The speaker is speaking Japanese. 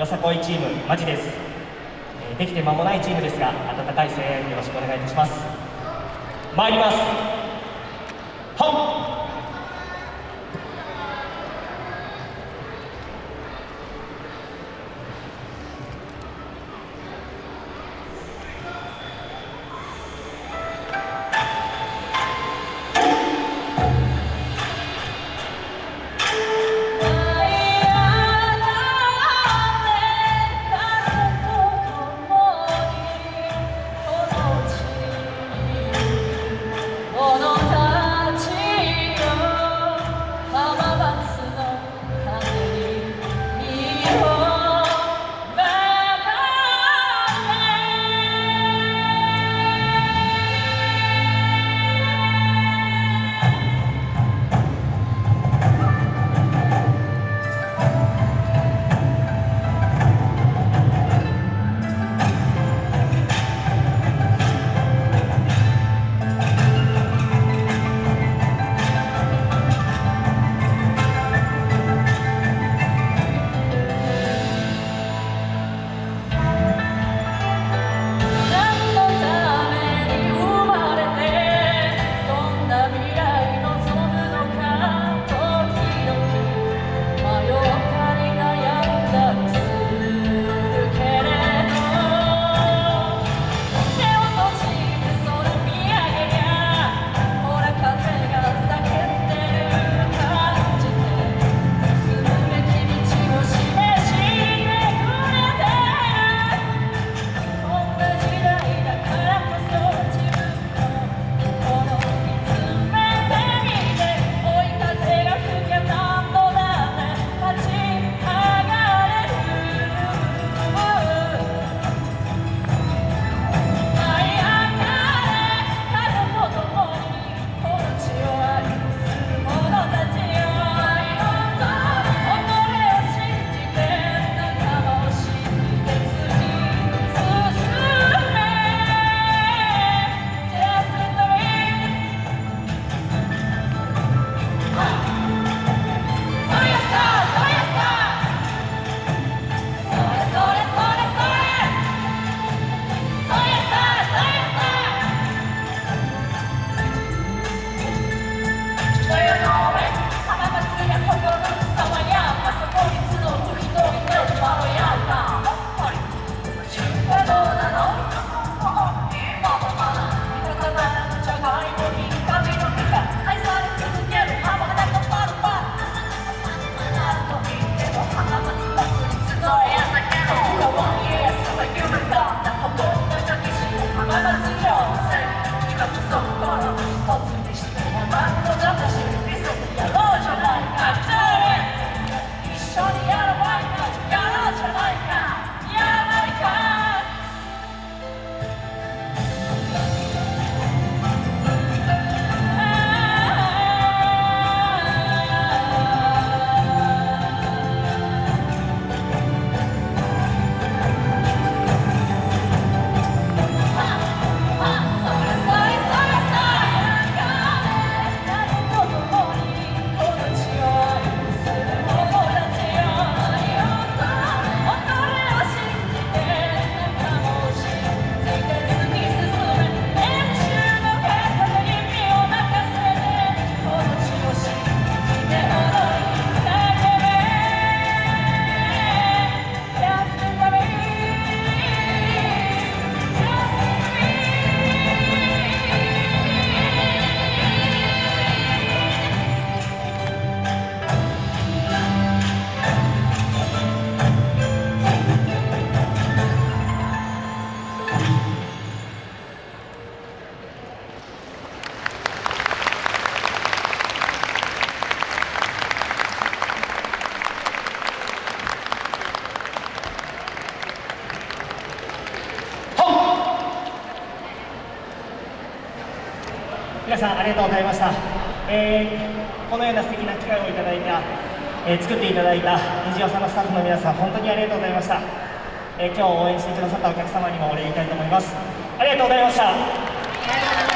よさこいチームマジです、えー、できて間もないチームですが温かい声援よろしくお願いいたします。参ります。皆さんありがとうございました、えー、このような素敵な機会をいただいた、えー、作っていただいた虹尾さんのスタッフの皆さん本当にありがとうございました、えー、今日応援してくださったお客様にもお礼言いたいと思います。ありがとうございました。